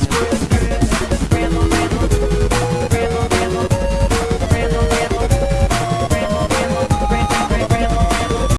Let's